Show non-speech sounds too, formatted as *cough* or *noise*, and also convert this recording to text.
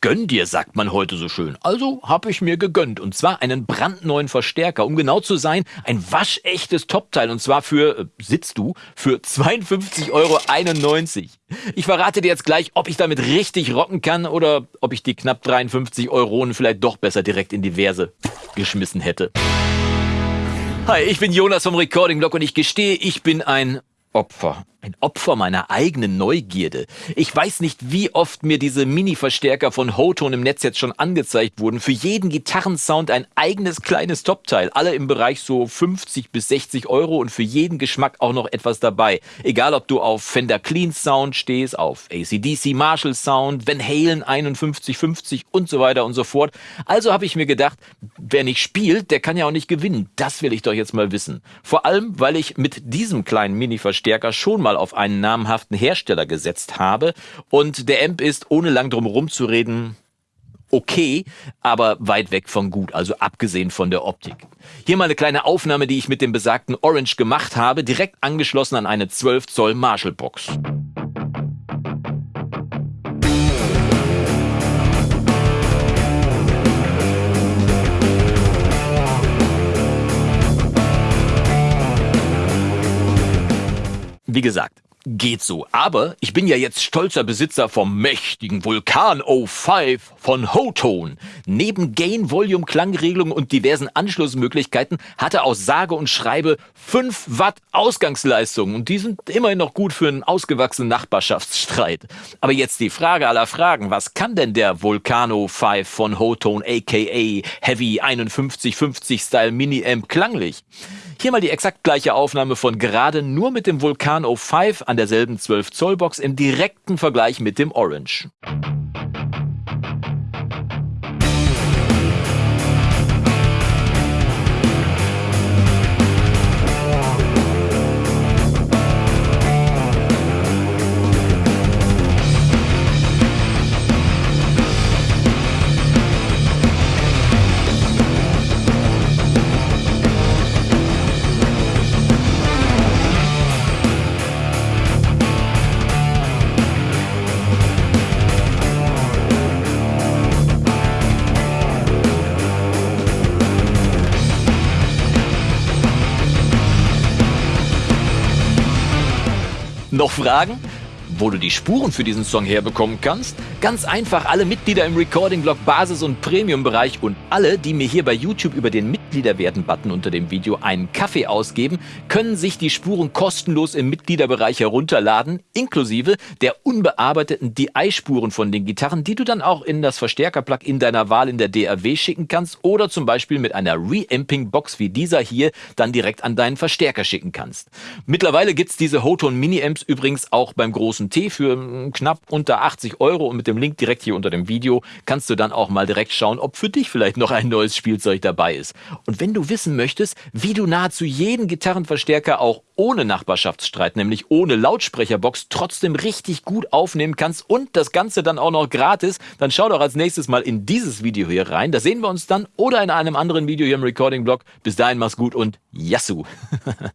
Gönn dir, sagt man heute so schön. Also habe ich mir gegönnt. Und zwar einen brandneuen Verstärker. Um genau zu sein, ein waschechtes Topteil. Und zwar für, äh, sitzt du, für 52,91 Euro. Ich verrate dir jetzt gleich, ob ich damit richtig rocken kann oder ob ich die knapp 53 Euro vielleicht doch besser direkt in die Verse geschmissen hätte. Hi, ich bin Jonas vom Recording Blog und ich gestehe, ich bin ein Opfer. Ein Opfer meiner eigenen Neugierde. Ich weiß nicht, wie oft mir diese Mini-Verstärker von Hoton im Netz jetzt schon angezeigt wurden. Für jeden Gitarrensound ein eigenes kleines Topteil. Alle im Bereich so 50 bis 60 Euro und für jeden Geschmack auch noch etwas dabei. Egal, ob du auf Fender Clean Sound stehst, auf ACDC Marshall Sound, Van Halen 5150 und so weiter und so fort. Also habe ich mir gedacht, wer nicht spielt, der kann ja auch nicht gewinnen. Das will ich doch jetzt mal wissen. Vor allem, weil ich mit diesem kleinen Mini-Verstärker schon mal auf einen namhaften Hersteller gesetzt habe. Und der Amp ist, ohne lang drum herum zu reden, okay, aber weit weg von gut, also abgesehen von der Optik. Hier mal eine kleine Aufnahme, die ich mit dem besagten Orange gemacht habe, direkt angeschlossen an eine 12 Zoll Marshall Box. Wie gesagt, geht so. Aber ich bin ja jetzt stolzer Besitzer vom mächtigen Vulkan O5 von Hotone. Neben Gain, Volume, Klangregelung und diversen Anschlussmöglichkeiten hat er aus sage und schreibe 5 Watt Ausgangsleistung. Und die sind immerhin noch gut für einen ausgewachsenen Nachbarschaftsstreit. Aber jetzt die Frage aller Fragen. Was kann denn der Vulcano 5 von Hotone aka Heavy 5150 Style Mini Amp klanglich? Hier mal die exakt gleiche Aufnahme von gerade nur mit dem Vulkan O5 an derselben 12 Zoll Box im direkten Vergleich mit dem Orange. Noch Fragen? Wo du die Spuren für diesen Song herbekommen kannst? Ganz einfach alle Mitglieder im Recording-Blog Basis- und Premium-Bereich und alle, die mir hier bei YouTube über den Mitgliederwerden-Button unter dem Video einen Kaffee ausgeben, können sich die Spuren kostenlos im Mitgliederbereich herunterladen, inklusive der unbearbeiteten DI-Spuren von den Gitarren, die du dann auch in das Verstärker-Plug in deiner Wahl in der DAW schicken kannst oder zum Beispiel mit einer Reamping-Box wie dieser hier dann direkt an deinen Verstärker schicken kannst. Mittlerweile gibt's diese Hoton Mini-Amps übrigens auch beim großen T für hm, knapp unter 80 Euro und mit dem Link direkt hier unter dem Video kannst du dann auch mal direkt schauen, ob für dich vielleicht noch ein neues Spielzeug dabei ist. Und wenn du wissen möchtest, wie du nahezu jeden Gitarrenverstärker auch ohne Nachbarschaftsstreit, nämlich ohne Lautsprecherbox, trotzdem richtig gut aufnehmen kannst und das Ganze dann auch noch gratis, dann schau doch als nächstes mal in dieses Video hier rein. Da sehen wir uns dann oder in einem anderen Video hier im Recording-Blog. Bis dahin mach's gut und Yassou! *laughs*